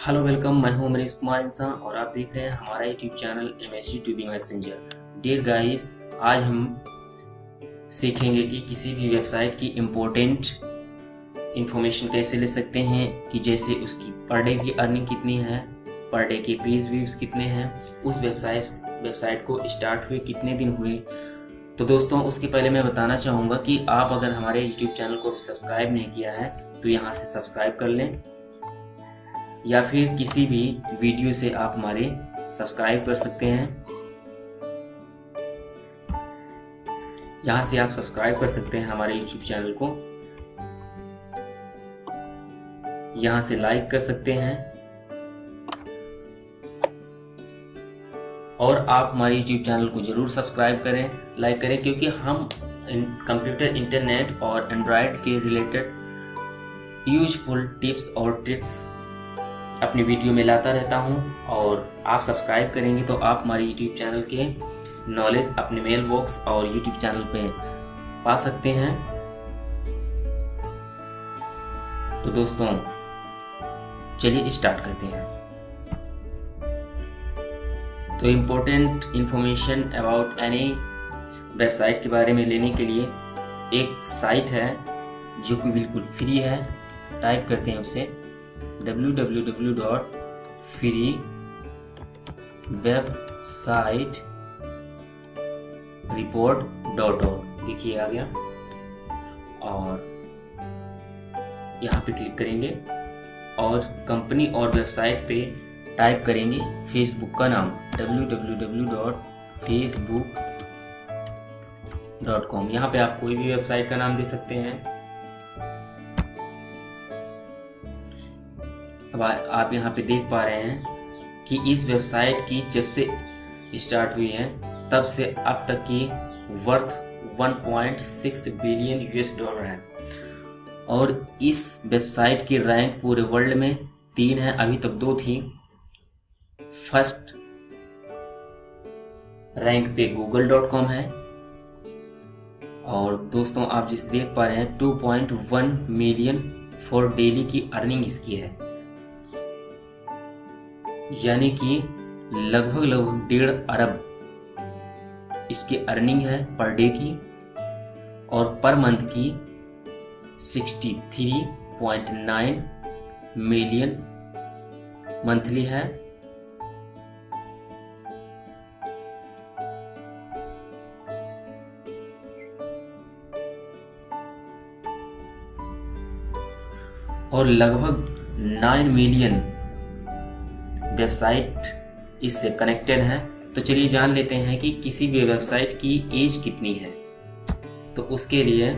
Hello welcome मैं हूँ अमरीश कुमार इंसान और आप देख रहे हैं हमारा YouTube channel M H two the messenger dear guys आज हम सीखेंगे कि किसी भी वेबसाइट की इम्पोर्टेंट इंफॉर्मेशन कैसे ले सकते हैं, कि जैसे उसकी पर डे की अर्निंग कितनी है पर डे के पेज व्यूज़ कितने हैं, उस वेबसाइट वेबसाइट को स्टार्ट हुए कितने दिन हुए। तो दोस्तों, उसके पहले मैं बताना चाहूँगा कि आप अगर हमारे यूट्यूब चैनल को सब्सक्राइब नहीं किया है तो यहाँ से सब्सक्राइब कर लें। या फिर किसी भी वीडियो से आप हमारे सब्सक्राइब कर सकते हैं। यहाँ से आप सब्सक्राइब कर सकते हैं हमारे यूट्यूब चैनल को। यहाँ से लाइक कर सकते हैं। और आप हमारे यूट्यूब चैनल को ज़रूर सब्सक्राइब करें, लाइक करें, क्योंकि हम कंप्यूटर, इंटरनेट और एंड्रॉयड के रिलेटेड यूजफुल टिप्स और ट्रिक्स अपनी वीडियो में लाता रहता हूँ और आप सब्सक्राइब करेंगे तो आप हमारे यूट्यूब चैनल के नॉलेज अपने मेल बॉक्स और यूट्यूब चैनल पे पा सकते हैं। तो दोस्तों, चलिए स्टार्ट करते हैं। तो important information about any website के बारे में लेने के लिए एक साइट है जो कि बिल्कुल फ्री है। टाइप करते हैं उसे। www.freewebsite रिपोर्ट डॉट ऑर्ग देखिए आ गया। और यहाँ पे क्लिक करेंगे और कंपनी और वेबसाइट पे टाइप करेंगे फेसबुक का नाम। www.facebook.com यहाँ पे आप कोई भी वेबसाइट का नाम दे सकते हैं। अब आ, आप यहाँ पे देख पा रहे हैं कि इस वेबसाइट की जब से स्टार्ट हुई है तब से अब तक की वर्थ 1.6 बिलियन यूएस डॉलर है। और इस वेबसाइट की रैंक पूरे वर्ल्ड में तीन है अभी तक दो थी। फ़र्स्ट रैंक पे गूगल डॉट कॉम है। और दोस्तों आप जिस देख पा रहे हैं 2.1 मिलियन फॉर डेली की अर्निंग इसकी है। यानी कि लगभग लगभग डेढ़ अरब। इसकी अर्निंग है पर डे की और पर मंथ की 63.9 मिलियन मंथली है। और लगभग 9 मिलियन वेबसाइट इससे कनेक्टेड है। तो चलिए जान लेते हैं कि किसी भी वेबसाइट की एज कितनी है। तो उसके लिए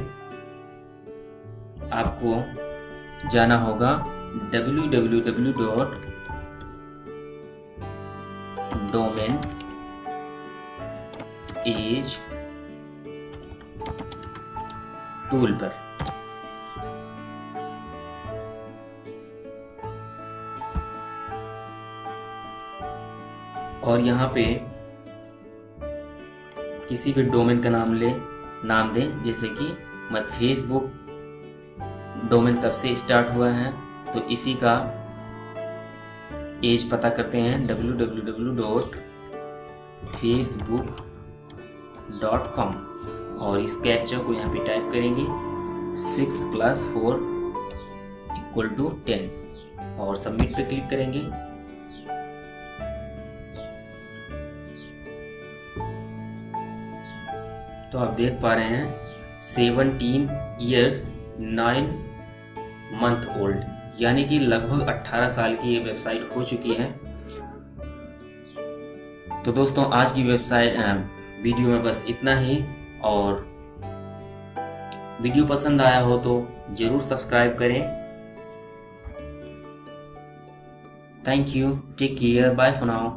आपको जाना होगा www.domain एज टूल पर। और यहाँ पे किसी भी डोमेन का नाम ले, नाम दें, जैसे कि मत फेसबुक डोमेन कब से स्टार्ट हुआ है तो इसी का एज पता करते हैं www.facebook.com और इस कैप्चा को यहाँ पे टाइप करेंगे six plus four equal to ten और सबमिट पे क्लिक करेंगे। तो आप देख पा रहे हैं seventeen years nine month old यानी कि लगभग 18 साल की ये वेबसाइट हो चुकी है। तो दोस्तों, आज की वेबसाइट वीडियो में बस इतना ही। और वीडियो पसंद आया हो तो ज़रूर सब्सक्राइब करें। Thank you take care bye for now